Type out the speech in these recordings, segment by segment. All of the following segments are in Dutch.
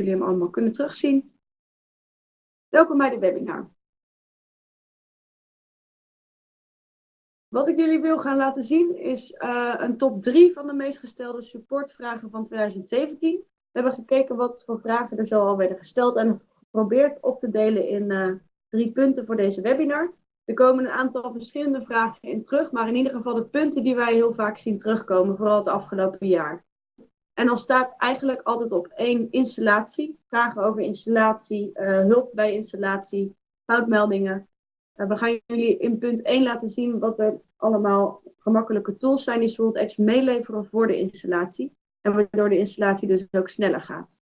jullie hem allemaal kunnen terugzien. Welkom bij de webinar. Wat ik jullie wil gaan laten zien is uh, een top 3 van de meest gestelde supportvragen van 2017. We hebben gekeken wat voor vragen er zo al werden gesteld en geprobeerd op te delen in uh, drie punten voor deze webinar. Er komen een aantal verschillende vragen in terug, maar in ieder geval de punten die wij heel vaak zien terugkomen, vooral het afgelopen jaar. En dan staat eigenlijk altijd op één installatie, vragen over installatie, uh, hulp bij installatie, foutmeldingen. Uh, we gaan jullie in punt 1 laten zien wat er allemaal gemakkelijke tools zijn die Edge meeleveren voor de installatie. En waardoor de installatie dus ook sneller gaat.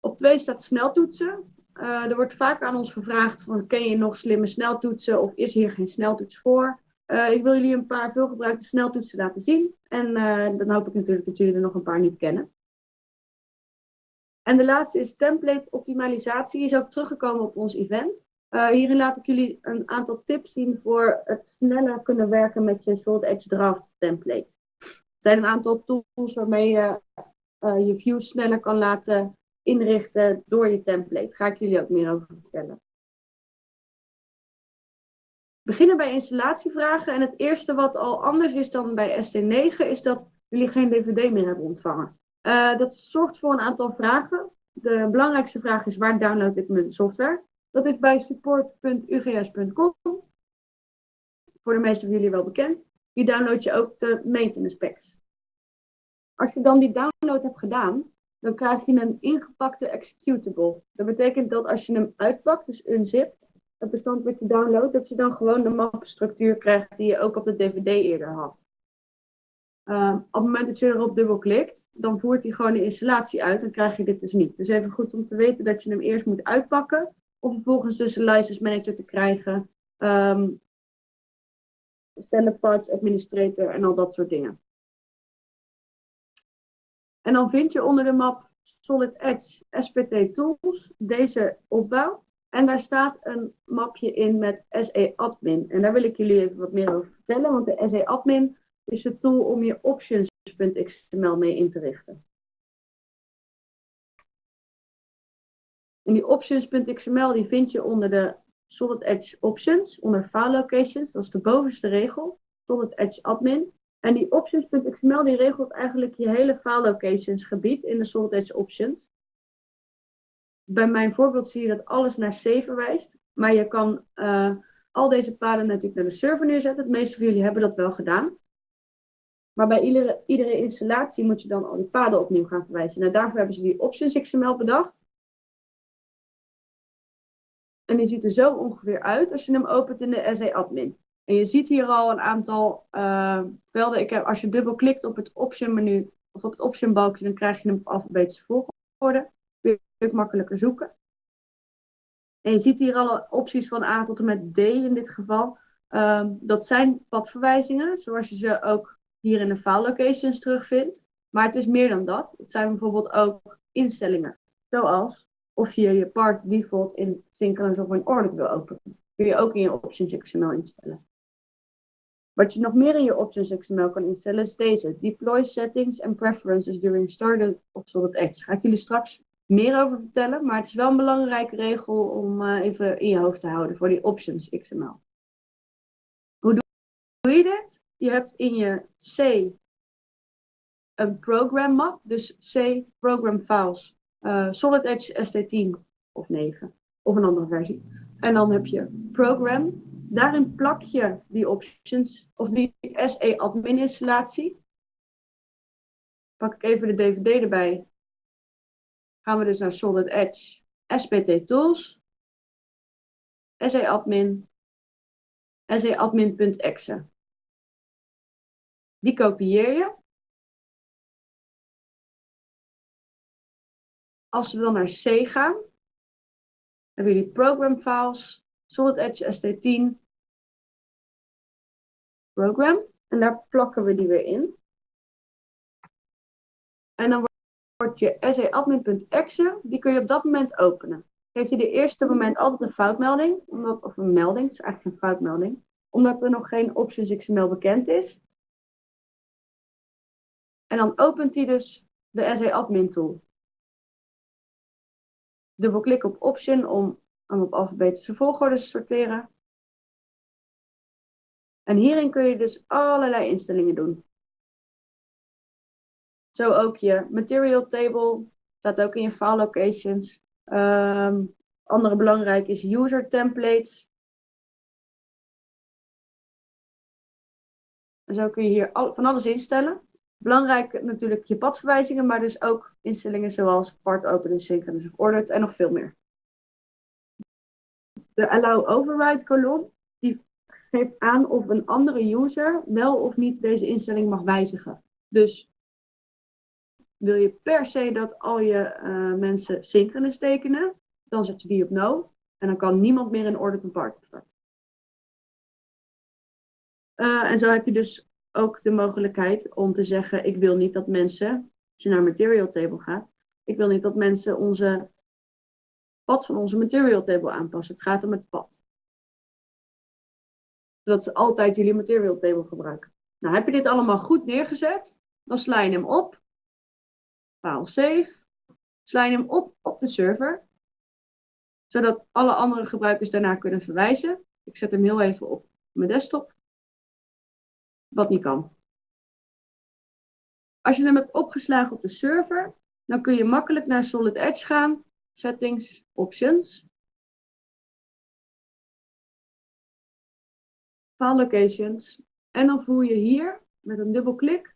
Op 2 staat sneltoetsen. Uh, er wordt vaak aan ons gevraagd van ken je nog slimme sneltoetsen of is hier geen sneltoets voor? Uh, ik wil jullie een paar veelgebruikte sneltoetsen laten zien. En uh, dan hoop ik natuurlijk dat jullie er nog een paar niet kennen. En de laatste is template optimalisatie. Die is ook teruggekomen op ons event. Uh, hierin laat ik jullie een aantal tips zien voor het sneller kunnen werken met je Salt Edge Draft template. Er zijn een aantal tools waarmee je je views sneller kan laten inrichten door je template. Daar ga ik jullie ook meer over vertellen. Beginnen bij installatievragen. En het eerste wat al anders is dan bij ST9 is dat jullie geen DVD meer hebben ontvangen. Uh, dat zorgt voor een aantal vragen. De belangrijkste vraag is waar download ik mijn software? Dat is bij support.ugs.com. Voor de meeste van jullie wel bekend. Die download je ook de maintenance packs. Als je dan die download hebt gedaan, dan krijg je een ingepakte executable. Dat betekent dat als je hem uitpakt, dus unzipt, het bestand wat je downloadt, dat je dan gewoon de mappenstructuur krijgt die je ook op de DVD eerder had. Uh, op het moment dat je erop dubbelklikt, dan voert hij gewoon de installatie uit en krijg je dit dus niet. Dus even goed om te weten dat je hem eerst moet uitpakken, om vervolgens dus een license manager te krijgen, um, standard parts administrator en al dat soort dingen. En dan vind je onder de map Solid Edge SPT Tools deze opbouw. En daar staat een mapje in met SE Admin. En daar wil ik jullie even wat meer over vertellen, want de SE Admin is het tool om je options.xml mee in te richten. En die options.xml die vind je onder de Solid Edge Options, onder File Locations, dat is de bovenste regel, Solid Edge Admin. En die options.xml die regelt eigenlijk je hele file locations gebied in de Solid Edge Options. Bij mijn voorbeeld zie je dat alles naar C verwijst. Maar je kan uh, al deze paden natuurlijk naar de server neerzetten. De meeste van jullie hebben dat wel gedaan. Maar bij iedere, iedere installatie moet je dan al die paden opnieuw gaan verwijzen. Nou, daarvoor hebben ze die options XML bedacht. En die ziet er zo ongeveer uit als je hem opent in de SE admin. En je ziet hier al een aantal velden. Ik heb, als je dubbelklikt op het option menu of op het option balkje, dan krijg je hem op alfabetische volgorde. Je makkelijker zoeken. En je ziet hier alle opties van A tot en met D in dit geval. Uh, dat zijn padverwijzingen, zoals je ze ook hier in de file locations terugvindt. Maar het is meer dan dat. Het zijn bijvoorbeeld ook instellingen. Zoals of je je part default in synchronous of in order wil openen. Kun je ook in je options XML instellen. Wat je nog meer in je options XML kan instellen is deze. Deploy settings and preferences during startup of Solid Edge. Ga ik jullie straks meer over vertellen. Maar het is wel een belangrijke regel om uh, even in je hoofd te houden voor die options XML. Hoe doe je dit? Je hebt in je C een program map. Dus C program files. Uh, Solid Edge ST10 of 9. Of een andere versie. En dan heb je program Daarin plak je die options of die SE admin installatie. Pak ik even de DVD erbij. Gaan we dus naar Solid Edge SPT Tools. SE admin. SEadmin.exe. Die kopieer je. Als we dan naar C gaan, hebben jullie program files. Solid Edge ST10 program. En daar plakken we die weer in. En dan je seadmin.exe, die kun je op dat moment openen. Geef je de eerste moment altijd een foutmelding, omdat, of een melding, het is eigenlijk een foutmelding, omdat er nog geen options XML bekend is. En dan opent hij dus de SE Admin tool. Dubbelklik op option om hem op alfabetische volgorde te sorteren. En hierin kun je dus allerlei instellingen doen. Zo ook je material table, staat ook in je file locations. Um, andere belangrijk is user templates. Zo kun je hier van alles instellen. Belangrijk natuurlijk je padverwijzingen, maar dus ook instellingen zoals part open en synchronous of ordered en nog veel meer. De allow override kolom die geeft aan of een andere user wel of niet deze instelling mag wijzigen. Dus wil je per se dat al je uh, mensen synchronous tekenen, dan zet je die op no. En dan kan niemand meer in order to part starten. Uh, en zo heb je dus ook de mogelijkheid om te zeggen, ik wil niet dat mensen, als je naar material table gaat, ik wil niet dat mensen onze pad van onze material table aanpassen. Het gaat om het pad. Zodat ze altijd jullie material table gebruiken. Nou, heb je dit allemaal goed neergezet, dan sla je hem op. File save. Sla hem op op de server. Zodat alle andere gebruikers daarna kunnen verwijzen. Ik zet hem heel even op mijn desktop wat niet kan. Als je hem hebt opgeslagen op de server, dan kun je makkelijk naar Solid Edge gaan, Settings, Options, File Locations. En dan voer je hier met een dubbelklik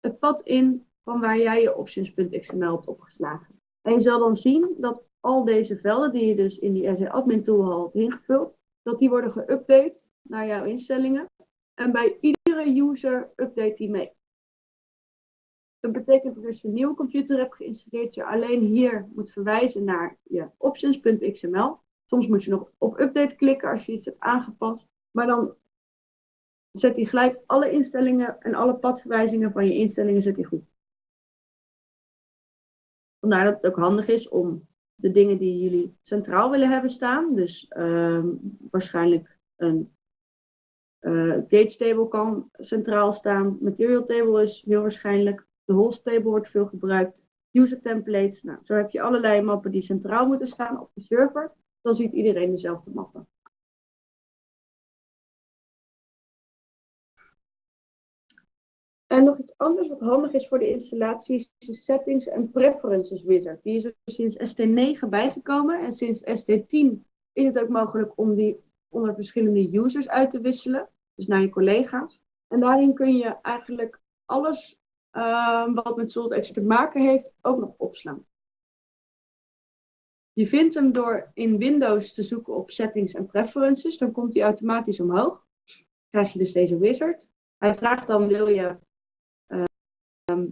het pad in van waar jij je options.xml hebt opgeslagen. En je zal dan zien dat al deze velden die je dus in die RC Admin Tool had ingevuld, dat die worden geüpdate naar jouw instellingen. En bij iedere user update die mee. Dat betekent dat als je een nieuwe computer hebt geïnstalleerd, je alleen hier moet verwijzen naar je options.xml. Soms moet je nog op update klikken als je iets hebt aangepast. Maar dan zet hij gelijk alle instellingen en alle padverwijzingen van je instellingen zet hij goed. Vandaar dat het ook handig is om de dingen die jullie centraal willen hebben staan, dus uh, waarschijnlijk een uh, gauge table kan centraal staan. Material table is heel waarschijnlijk. De host table wordt veel gebruikt. User templates. Nou, zo heb je allerlei mappen die centraal moeten staan op de server. Dan ziet iedereen dezelfde mappen. En nog iets anders wat handig is voor de installatie is de Settings en Preferences Wizard. Die is er sinds ST9 bijgekomen en sinds ST10 is het ook mogelijk om die onder verschillende users uit te wisselen. Dus naar je collega's. En daarin kun je eigenlijk alles uh, wat met Solid te maken heeft ook nog opslaan. Je vindt hem door in Windows te zoeken op Settings en Preferences. Dan komt hij automatisch omhoog. Dan krijg je dus deze wizard. Hij vraagt dan, wil je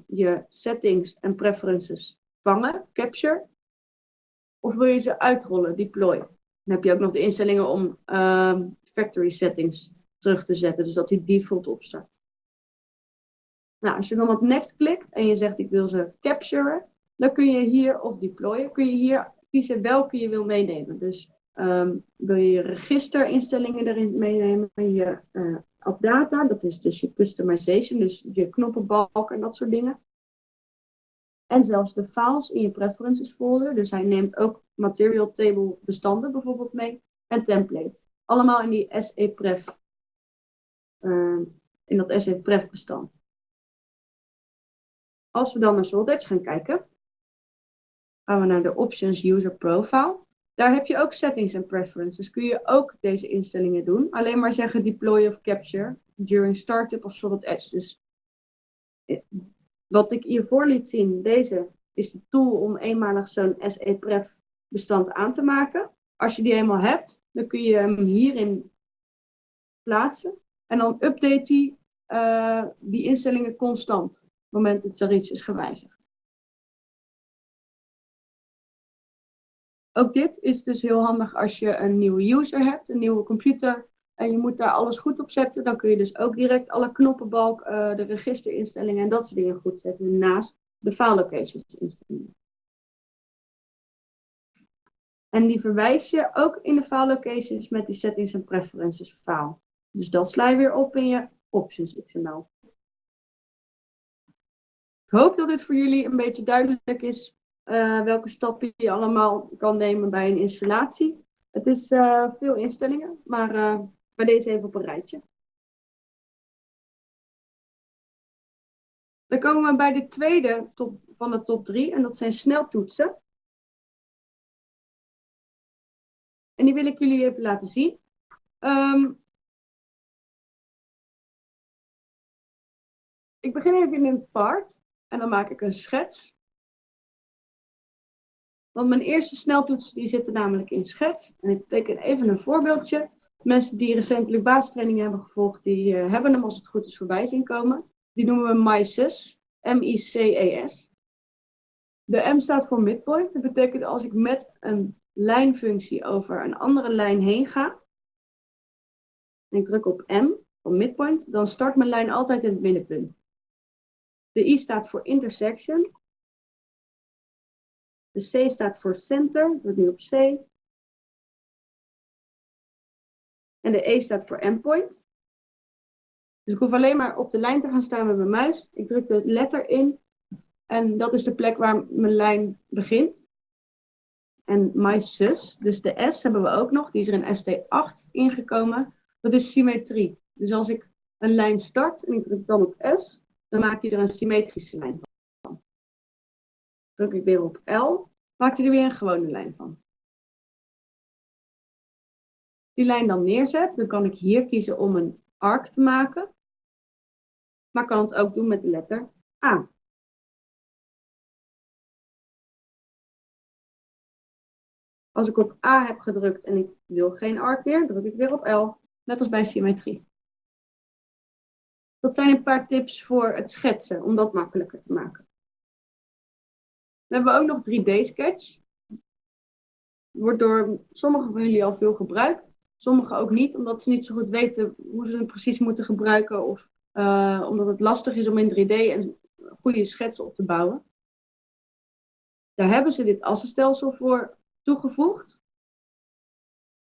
je settings en preferences vangen, capture? Of wil je ze uitrollen, deploy? Dan heb je ook nog de instellingen om uh, factory settings terug te zetten. Dus dat die default opstart. Nou, als je dan op next klikt en je zegt ik wil ze capturen, dan kun je hier of deployen, kun je hier kiezen welke je wil meenemen. Dus um, wil je registerinstellingen erin meenemen, je uh, data, dat is dus je customization, dus je knoppenbalk en dat soort dingen. En zelfs de files in je preferences folder. Dus hij neemt ook material table bestanden bijvoorbeeld mee. En templates. Allemaal in die SEPref. Uh, in dat SEPref bestand. Als we dan naar Solid gaan kijken. Gaan we naar de Options User Profile. Daar heb je ook settings en preferences. Kun je ook deze instellingen doen. Alleen maar zeggen deploy of capture during startup of Solid Edge. Dus wat ik hiervoor liet zien, deze is de tool om eenmalig zo'n SE-pref bestand aan te maken. Als je die eenmaal hebt, dan kun je hem hierin plaatsen. En dan update die, uh, die instellingen constant, op het moment dat is gewijzigd. Ook dit is dus heel handig als je een nieuwe user hebt, een nieuwe computer en je moet daar alles goed op zetten, dan kun je dus ook direct alle knoppenbalk, uh, de registerinstellingen en dat soort dingen goed zetten naast de file locations instellingen. En die verwijs je ook in de file locations met die settings en preferences file. Dus dat sla je weer op in je options XML. Ik hoop dat dit voor jullie een beetje duidelijk is eh, welke stappen je allemaal kan nemen bij een installatie. Het is eh, veel instellingen, maar uh, bij deze even op een rijtje. Dan komen we bij de tweede top, van de top drie en dat zijn sneltoetsen. En die wil ik jullie even laten zien. Um, ik begin even in een part en dan maak ik een schets. Want mijn eerste sneltoetsen die zitten namelijk in schets. En ik teken even een voorbeeldje. Mensen die recentelijk basistraining hebben gevolgd, die uh, hebben hem als het goed is voorbij zien komen. Die noemen we MICES. M-I-C-E-S. De M staat voor midpoint. Dat betekent als ik met een lijnfunctie over een andere lijn heen ga. En ik druk op M, van midpoint, dan start mijn lijn altijd in het middenpunt. De I staat voor intersection. De C staat voor center, ik druk nu op C. En de E staat voor endpoint. Dus ik hoef alleen maar op de lijn te gaan staan met mijn muis. Ik druk de letter in. En dat is de plek waar mijn lijn begint. En my sus, dus de S hebben we ook nog. Die is er in ST8 ingekomen. Dat is symmetrie. Dus als ik een lijn start en ik druk dan op S, dan maakt hij er een symmetrische lijn van. Druk ik weer op L, maakt hij er weer een gewone lijn van. Die lijn dan neerzet, dan kan ik hier kiezen om een arc te maken. Maar kan het ook doen met de letter A. Als ik op A heb gedrukt en ik wil geen arc meer, druk ik weer op L. Net als bij symmetrie. Dat zijn een paar tips voor het schetsen, om dat makkelijker te maken. Dan hebben we ook nog 3D-sketch. Wordt door sommigen van jullie al veel gebruikt. Sommigen ook niet, omdat ze niet zo goed weten hoe ze het precies moeten gebruiken. Of uh, omdat het lastig is om in 3D een goede schets op te bouwen. Daar hebben ze dit assenstelsel voor toegevoegd.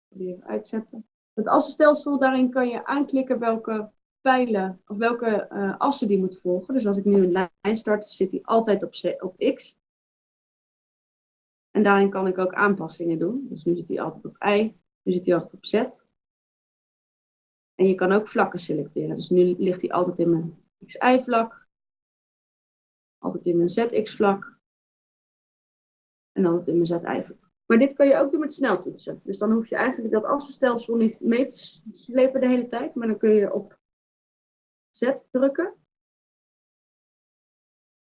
Even uitzetten. Het assenstelsel, daarin kan je aanklikken welke pijlen of welke uh, assen die moet volgen. Dus als ik nu een lijn start, zit die altijd op, op X. En daarin kan ik ook aanpassingen doen. Dus nu zit hij altijd op Y, nu zit hij altijd op Z. En je kan ook vlakken selecteren. Dus nu ligt hij altijd in mijn XY-vlak, altijd in mijn ZX-vlak en altijd in mijn ZY-vlak. Maar dit kan je ook doen met sneltoetsen. Dus dan hoef je eigenlijk dat assenstelsel niet mee te slepen de hele tijd. Maar dan kun je op Z drukken.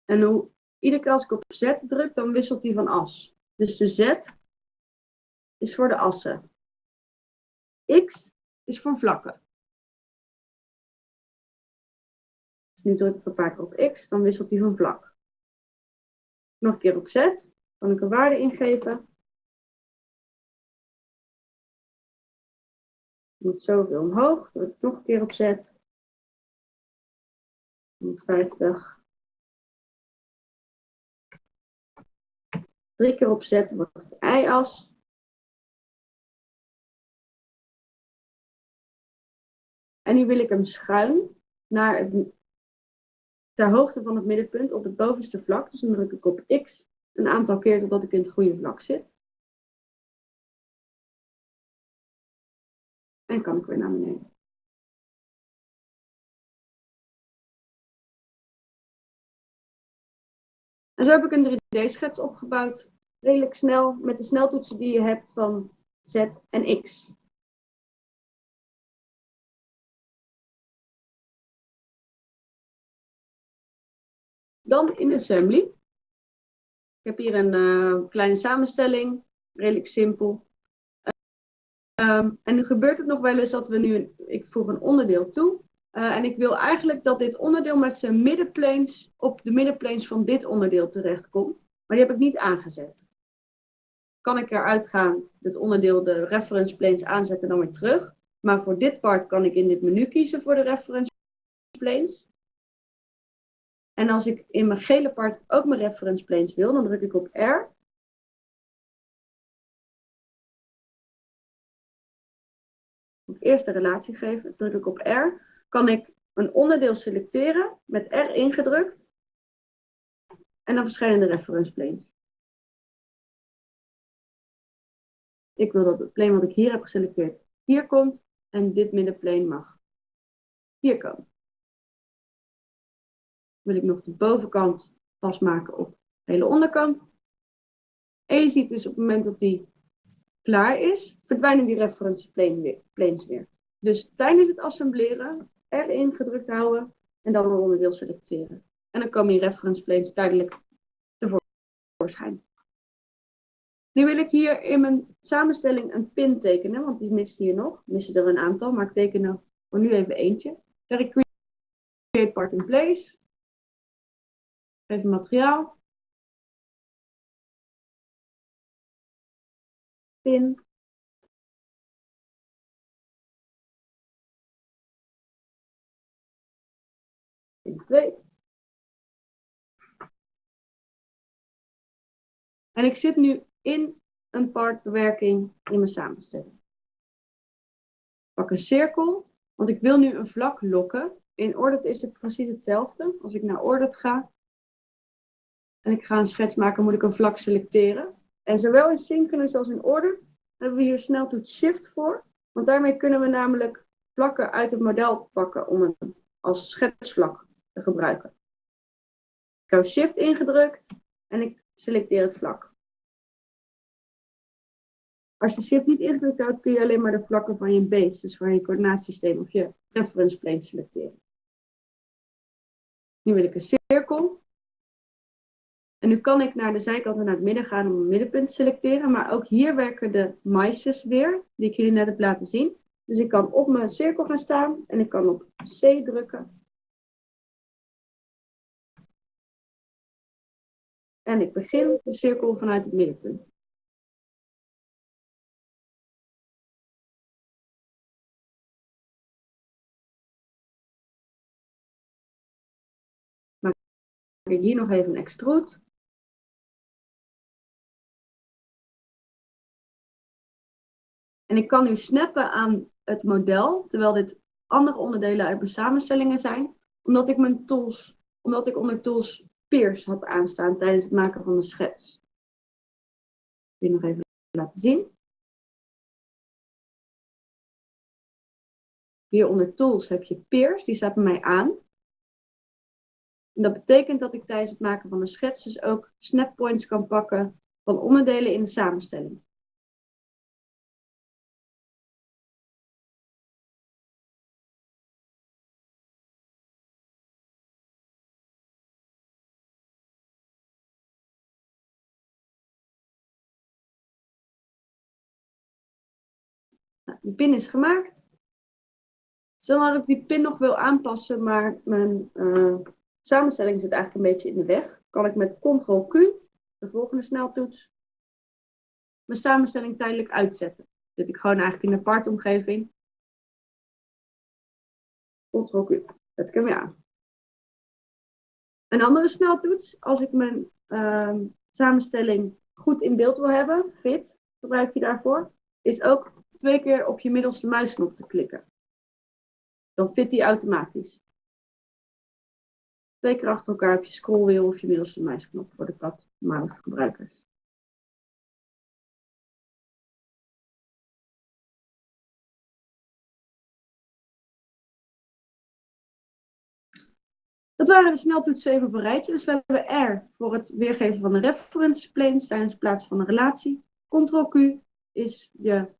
En hoe, iedere keer als ik op Z druk, dan wisselt hij van as. Dus de Z is voor de assen. X is voor vlakken. Dus nu druk ik een paar keer op X, dan wisselt hij van vlak. Nog een keer op Z, kan ik een waarde ingeven. moet zoveel omhoog. Druk nog een keer op zet. 150. Drie keer opzetten wordt het y-as. En nu wil ik hem schuin naar het, ter hoogte van het middenpunt op het bovenste vlak. Dus dan druk ik op x een aantal keer totdat ik in het goede vlak zit. En kan ik weer naar beneden. En zo heb ik een 3D-schets opgebouwd. Redelijk snel met de sneltoetsen die je hebt van Z en X. Dan in Assembly. Ik heb hier een uh, kleine samenstelling. Redelijk simpel. Um, en nu gebeurt het nog wel eens dat we nu, ik voeg een onderdeel toe. Uh, en ik wil eigenlijk dat dit onderdeel met zijn middenplanes op de middenplanes van dit onderdeel terechtkomt. Maar die heb ik niet aangezet. Kan ik eruit gaan, dit onderdeel de reference planes aanzetten en dan weer terug. Maar voor dit part kan ik in dit menu kiezen voor de reference planes. En als ik in mijn gele part ook mijn reference planes wil, dan druk ik op R. eerst de relatie geven, druk ik op R, kan ik een onderdeel selecteren met R ingedrukt. En dan verschijnen de reference planes. Ik wil dat het plane wat ik hier heb geselecteerd hier komt en dit middenplane mag hier komen. Wil ik nog de bovenkant vastmaken op de hele onderkant. En je ziet dus op het moment dat die klaar is, verdwijnen die reference planes weer. Dus tijdens het assembleren erin gedrukt houden en dan een onderdeel selecteren. En dan komen die reference planes tijdelijk tevoorschijn. Nu wil ik hier in mijn samenstelling een pin tekenen, want die mist hier nog. Missen er een aantal, maar ik teken er voor nu even eentje. Zeg ik create part in place. Even materiaal. Pin. Pin 2. En ik zit nu in een partbewerking in mijn samenstelling. Pak een cirkel, want ik wil nu een vlak lokken. In Ordit is het precies hetzelfde. Als ik naar Ordit ga en ik ga een schets maken, moet ik een vlak selecteren. En zowel in Synchronous als in Ordit hebben we hier sneltoets Shift voor. Want daarmee kunnen we namelijk vlakken uit het model pakken om als schetsvlak gebruiken. Ik hou Shift ingedrukt en ik selecteer het vlak. Als je shift niet ingedrukt houdt, kun je alleen maar de vlakken van je base, dus van je coördinaatsysteem of je reference plane selecteren. Nu wil ik een cirkel. En nu kan ik naar de zijkant en naar het midden gaan om een middenpunt te selecteren. Maar ook hier werken de mices weer, die ik jullie net heb laten zien. Dus ik kan op mijn cirkel gaan staan en ik kan op C drukken. En ik begin de cirkel vanuit het middenpunt. ik hier nog even een extrude. En ik kan nu snappen aan het model, terwijl dit andere onderdelen uit mijn samenstellingen zijn, omdat ik mijn tools, omdat ik onder tools peers had aanstaan tijdens het maken van de schets. Ik wil nog even laten zien. Hier onder tools heb je peers, die staat bij mij aan. En dat betekent dat ik tijdens het maken van de schets dus ook snappoints kan pakken van onderdelen in de samenstelling. De pin is gemaakt. Stel dat ik die pin nog wil aanpassen, maar mijn uh, samenstelling zit eigenlijk een beetje in de weg. Kan ik met Ctrl-Q, de volgende sneltoets, mijn samenstelling tijdelijk uitzetten. Zit ik gewoon eigenlijk in de aparte omgeving. Ctrl-Q, zet ik hem weer aan. Een andere sneltoets, als ik mijn uh, samenstelling goed in beeld wil hebben, fit gebruik je daarvoor, is ook twee keer op je middelste muisknop te klikken. Dan fit die automatisch. Twee keer achter elkaar op je scrollwheel of je middelste muisknop voor de mouse gebruikers. Dat waren de sneltoetsen even op. Dus we hebben R voor het weergeven van de reference planes tijdens het plaatsen van een relatie. Ctrl-Q is je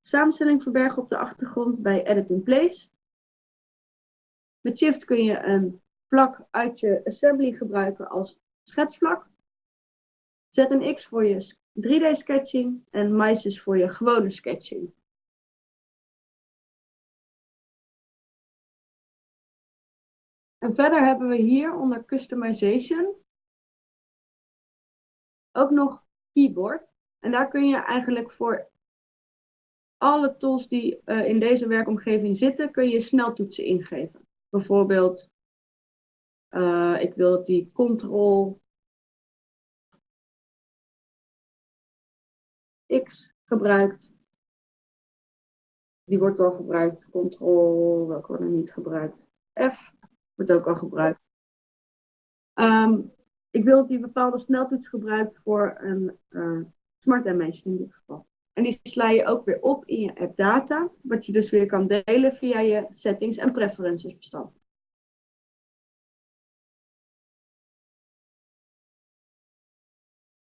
samenstelling verbergen op de achtergrond bij Edit in Place. Met Shift kun je een vlak uit je assembly gebruiken als schetsvlak. Zet een X voor je 3D sketching en mais is voor je gewone sketching. En verder hebben we hier onder Customization ook nog Keyboard. En daar kun je eigenlijk voor alle tools die uh, in deze werkomgeving zitten, kun je sneltoetsen ingeven. Bijvoorbeeld uh, ik wil dat die Ctrl X gebruikt. Die wordt al gebruikt. Ctrl, welke wordt er niet gebruikt? F wordt ook al gebruikt. Um, ik wil dat die bepaalde sneltoets gebruikt voor een uh, smart animation in dit geval. En die sla je ook weer op in je app data, wat je dus weer kan delen via je settings en preferences bestand.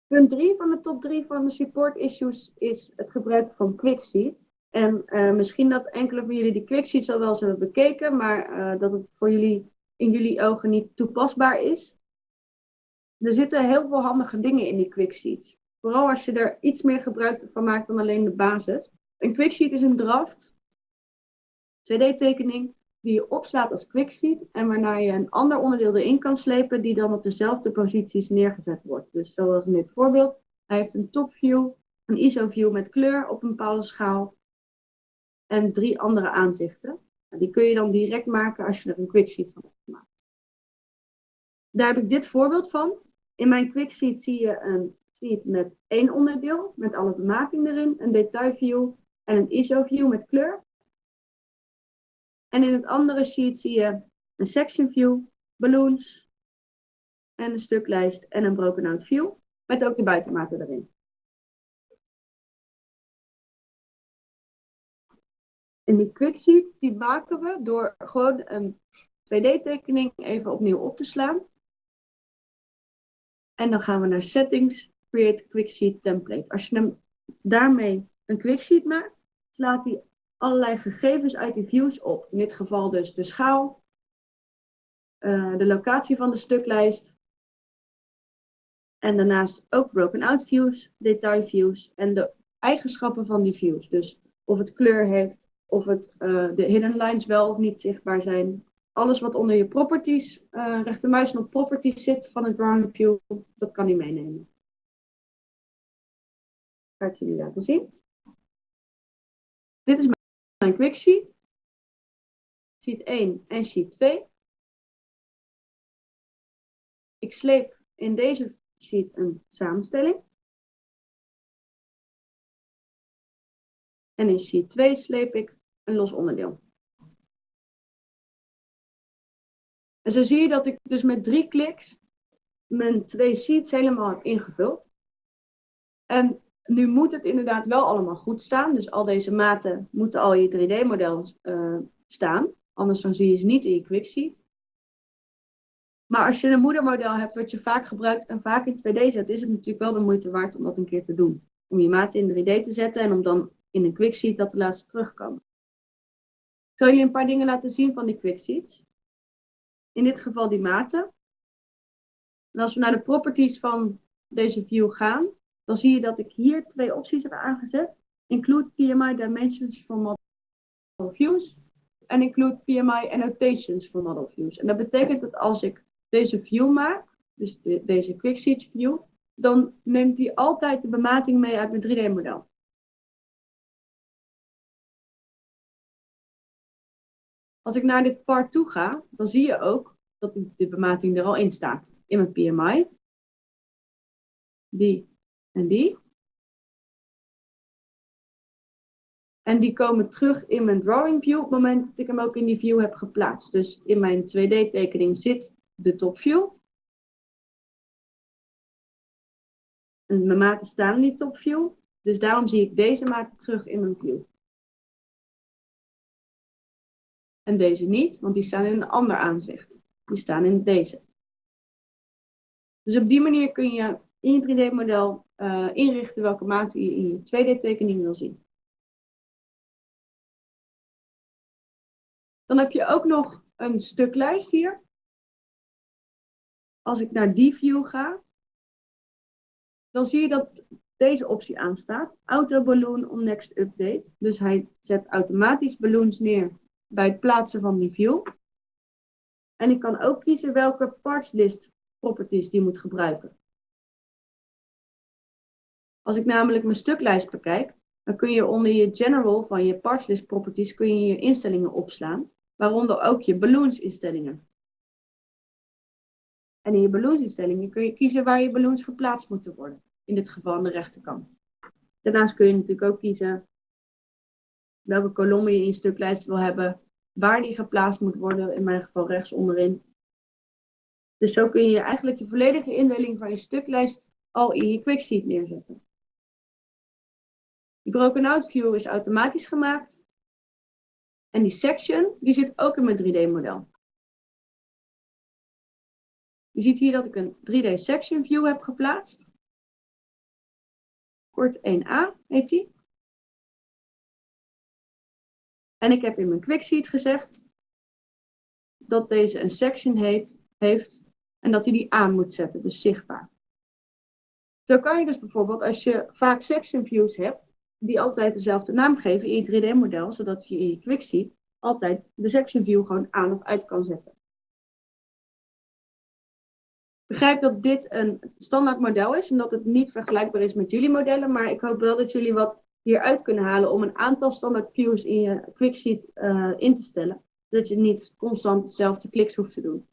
Punt 3 van de top 3 van de support issues is het gebruik van QuickSeed. En uh, misschien dat enkele van jullie die QuickSeeds al wel eens hebben bekeken, maar uh, dat het voor jullie in jullie ogen niet toepasbaar is. Er zitten heel veel handige dingen in die QuickSeeds. Vooral als je er iets meer gebruik van maakt dan alleen de basis. Een QuickSeed is een draft, 2D-tekening, die je opslaat als QuickSeed en waarna je een ander onderdeel erin kan slepen die dan op dezelfde posities neergezet wordt. Dus zoals in dit voorbeeld, hij heeft een topview, een ISO-view met kleur op een bepaalde schaal en drie andere aanzichten. Die kun je dan direct maken als je er een quicksheet van hebt gemaakt. Daar heb ik dit voorbeeld van. In mijn quicksheet zie je een sheet met één onderdeel, met alle bemating erin, een detailview en een ISO-view met kleur. En in het andere sheet zie je een section view, balloons en een stuklijst en een broken out view, met ook de buitenmaten erin. En die quicksheet die maken we door gewoon een 2D-tekening even opnieuw op te slaan. En dan gaan we naar Settings, Create Quicksheet Template. Als je daarmee een quicksheet maakt, slaat hij allerlei gegevens uit die views op. In dit geval dus de schaal, uh, de locatie van de stuklijst. En daarnaast ook broken out views, detail views en de eigenschappen van die views. Dus of het kleur heeft, of het, uh, de hidden lines wel of niet zichtbaar zijn. Alles wat onder je properties, uh, rechtermuis op properties zit van het drawing view, dat kan hij meenemen. Ga ik jullie laten zien. Dit is mijn quick sheet. Sheet 1 en sheet 2. Ik sleep in deze sheet een samenstelling. En in sheet 2 sleep ik een los onderdeel. En zo zie je dat ik dus met drie kliks mijn twee sheets helemaal heb ingevuld. En nu moet het inderdaad wel allemaal goed staan. Dus al deze maten moeten al in je 3D-model uh, eh, staan. Anders dan zie je ze niet in je quicksheet. Maar als je een moedermodel hebt wat je vaak gebruikt en vaak in 2D zet, is het natuurlijk wel de moeite waard om dat een keer te doen. Om je maten in 3D te zetten en om dan in een quicksheet dat te laten terugkomen. Ik zal jullie een paar dingen laten zien van die quicksheets. In dit geval die maten. En als we naar de properties van deze view gaan, dan zie je dat ik hier twee opties heb aangezet. Include PMI dimensions for model views en include PMI annotations for model views. En dat betekent dat als ik deze view maak, dus de, deze quicksheet view, dan neemt hij altijd de bemating mee uit mijn 3D-model. Als ik naar dit part toe ga, dan zie je ook dat de, bemating er al in staat. In mijn PMI. Die en die. En die komen terug in mijn drawing view op het moment dat ik hem ook in die view heb geplaatst. Dus in mijn 2D tekening zit de top view. En mijn maten staan in die top view. Dus daarom zie ik deze maten terug in mijn view. En deze niet, want die staan in een ander aanzicht. Die staan in deze. Dus op die manier kun je in je 3D-model eh, inrichten welke maten je in je 2D-tekening wil zien. Dan heb je ook nog een stuklijst hier. Als ik naar die view ga, dan zie je dat deze optie aanstaat. Auto balloon on next update. Dus hij zet automatisch balloons neer bij het plaatsen van die view. En ik kan ook kiezen welke parts list properties die moet gebruiken. Als ik namelijk mijn stuklijst bekijk, dan kun je onder je general van je parts list properties kun je je instellingen opslaan, waaronder ook je balloons instellingen. En in je balloons instellingen kun je kiezen waar je balloons geplaatst moeten worden, in dit geval aan de rechterkant. Daarnaast kun je natuurlijk ook kiezen welke kolommen je in je stuklijst wil hebben, waar die geplaatst moet worden, in mijn geval rechts onderin. Dus zo kun je eigenlijk je volledige indeling van je stuklijst al in je quicksheet neerzetten. Die broken out view is automatisch gemaakt. En die section, die zit ook in mijn 3D model. Je ziet hier dat ik een 3D section view heb geplaatst. Kort 1a heet die. En ik heb in mijn quicksheet gezegd dat deze een section heet, heeft en dat hij die aan moet zetten, dus zichtbaar. Zo kan je dus bijvoorbeeld, als je vaak section views hebt, die altijd dezelfde naam geven in je 3D-model, zodat je in je quicksheet altijd de section view gewoon aan of uit kan zetten. begrijp dat dit een standaard model is en dat het niet vergelijkbaar is met jullie modellen, maar ik hoop wel dat jullie wat hieruit kunnen halen om een aantal standaard views in je quicksheet uh, in te stellen, zodat je niet constant hetzelfde kliks hoeft te doen.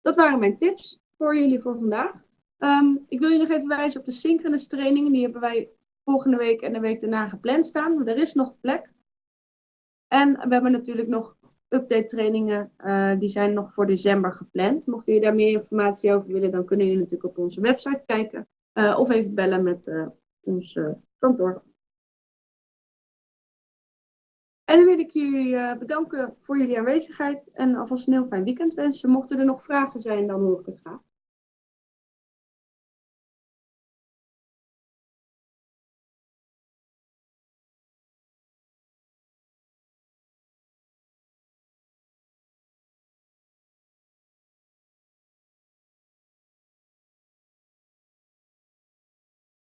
Dat waren mijn tips voor jullie voor vandaag. Um, ik wil je nog even wijzen op de synchronous trainingen. Die hebben wij volgende week en de week daarna gepland staan. Er is nog plek. En we hebben natuurlijk nog update trainingen. Uh, die zijn nog voor december gepland. Mocht jullie daar meer informatie over willen, dan kunnen jullie natuurlijk op onze website kijken. Uh, of even bellen met uh, ons kantoor. En dan wil ik jullie bedanken voor jullie aanwezigheid en alvast een heel fijn weekend wensen. Mochten er nog vragen zijn, dan hoor ik het graag.